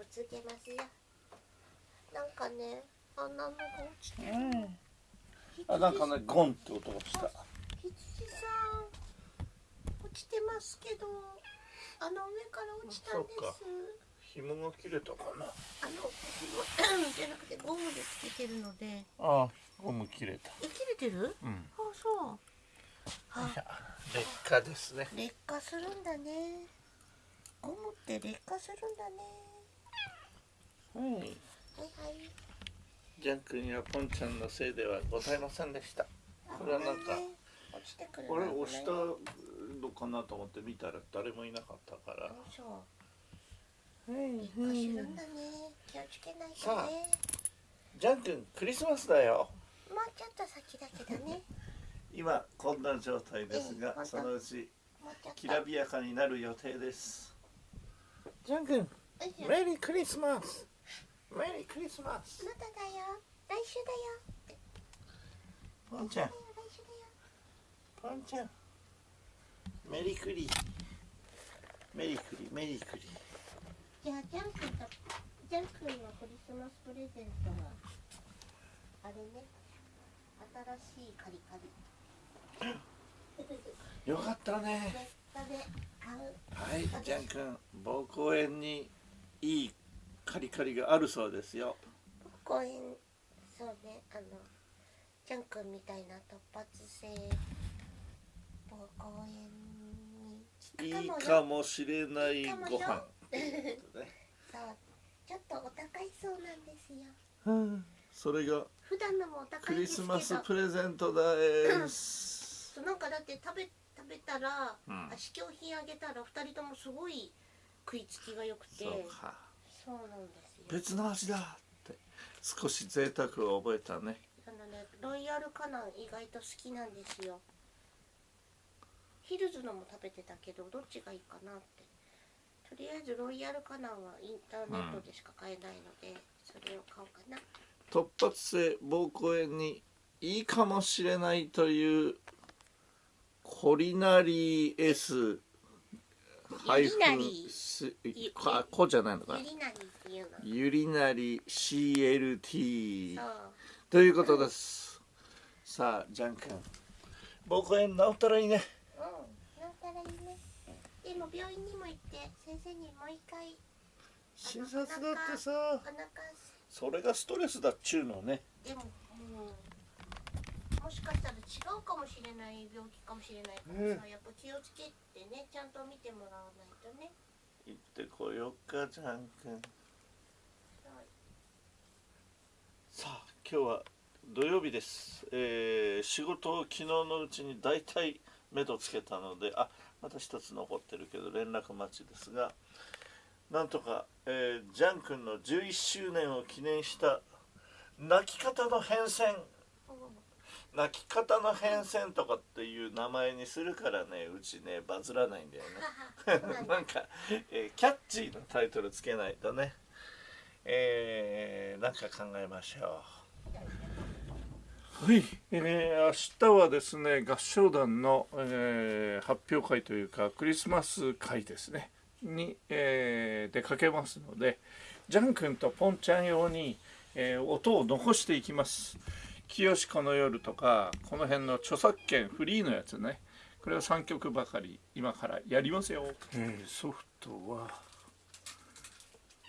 ぶつけますよ。なんかね穴のが落ちてる。うん。あなんかねゴンって音がした。羊さん落ちてますけどあの上から落ちたんでそうか。す紐が切れたかな。あの じゃなくてゴムでつけてるので。あゴム切れた。え切れてる？うん。あそう。あ。劣化ですね。劣化するんだね。ゴムって劣化するんだねはいはいはいジャン君やポンちゃんのせいではございませんでした。これはなんか危いね落ちてくる俺の押したのかなと思って見たら誰もいなかったから。そう。劣化するんだね気をつけないとさあねジャン君クリスマスだよ。もうちょっと先だけどね。今こんな状態ですがそのうちきらびやかになる予定です。ジャン君メリークリスマスメリークリスマスまただよ。来週だよ。ポンちゃん。ポンちゃん。メリークリメリークリメリークリじゃあジャン君とジャン君のクリスマスプレゼントはあれね。新しいカリカリ。よかったね。はいジャン君。膀胱炎にいいカリカリがあるそうですよ。公園そうねあのジャン君みたいな突発性膀胱炎にいいかもしれないご飯。そうねちょっとお高いそうなんですよ。うん。それが普段のもお高クリいですけどスマスプレゼントです。そうなんかだって食べ食べたら、うん。あ試供品あげたら二人ともすごい食いつきが良くて。そうかそうなんですよ。別の味だって。少し贅沢を覚えたね。あのねロイヤルカナン意外と好きなんですよ。ヒルズのも食べてたけどどっちがいいかなって。とりあえずロイヤルカナンはインターネットでしか買えないので、それを買おうかな。突発性膀胱炎にいいかもしれないというコリナリー S ハイフユリナリースゆあこじゃないのかユリナリっていうのユリナリ CLT ということです。さあジャン君。膀胱炎治ったらいいね。うんなんたらいいね。でも病院にも行って先生にもう一回。診察だってさ。それがストレスだっちゅうのね。でも、うん、もしかしたら違うかもしれない病気かもしれないからさ、やっぱ気をつけてねちゃんと見てもらわないとね。行ってこよっかジャン君。さあ今日は土曜日です、えー仕事を昨日のうちに大体目処つけたのであまた一つ残ってるけど連絡待ちですがなんとか、えージャン君の11周年を記念した泣き方の変遷泣き方の変遷とかっていう名前にするからねうちねバズらないんだよね。なんか、えーキャッチーなタイトルつけないとね。えー、なんか考えましょう。はい、えー、明日はですね合唱団の、えー発表会というかクリスマス会ですね。に、えー出かけますのでジャン君とポンちゃん用に、えー音を残していきます清この夜とかこの辺の著作権フリーのやつねこれを3曲ばかり今からやりますよ、えーソフトは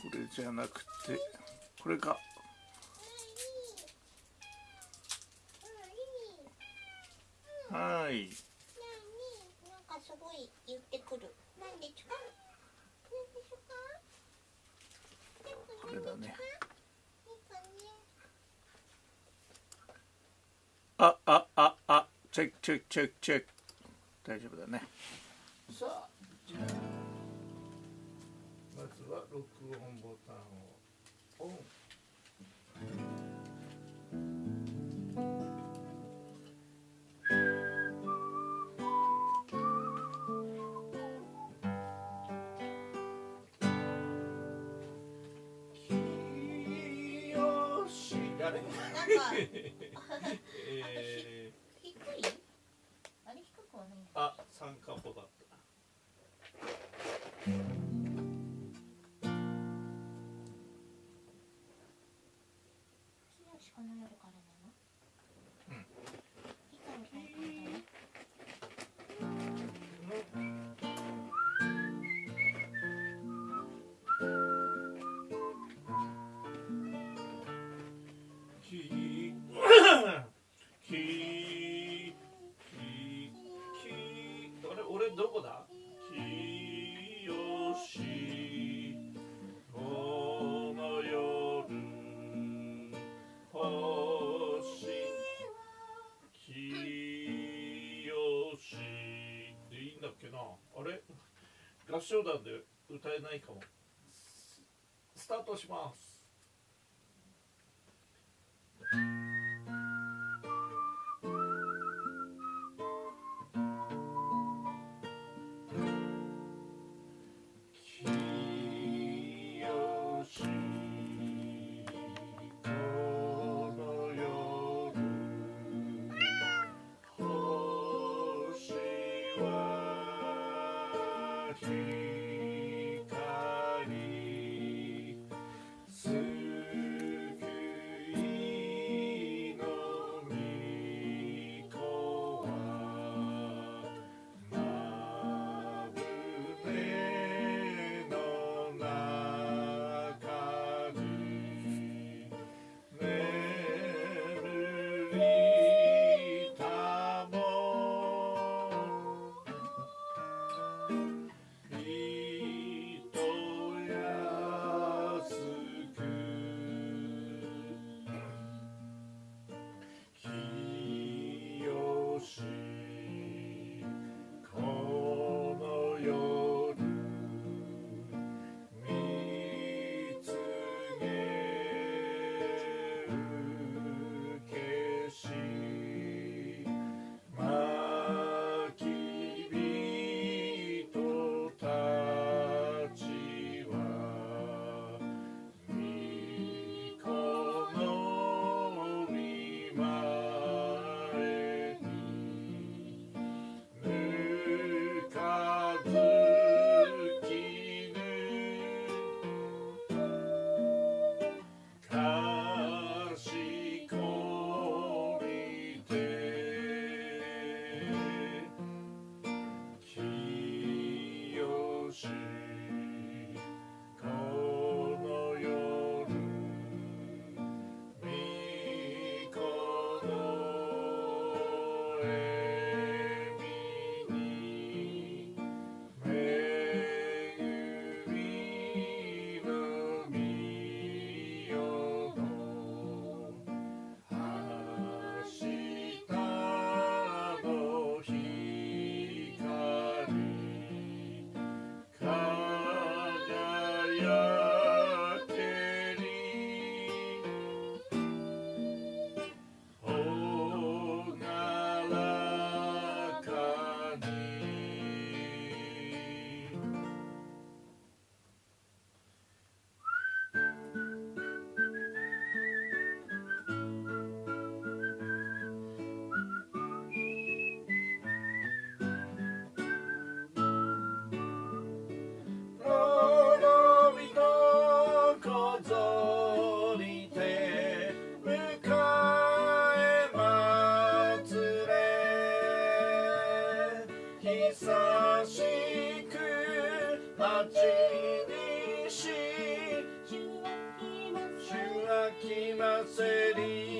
これじゃなくてこれか。はい。なんかすごい言ってくる。なんでこれだねいいかねああああチェックチェックチェック。チェック大丈夫だね。さあじゃあまずは録音ボタンをオン なんかこの夜からなの？合唱団で歌えないかも。スタートします。thee. ひさしくまちびし」「しゅわきませり」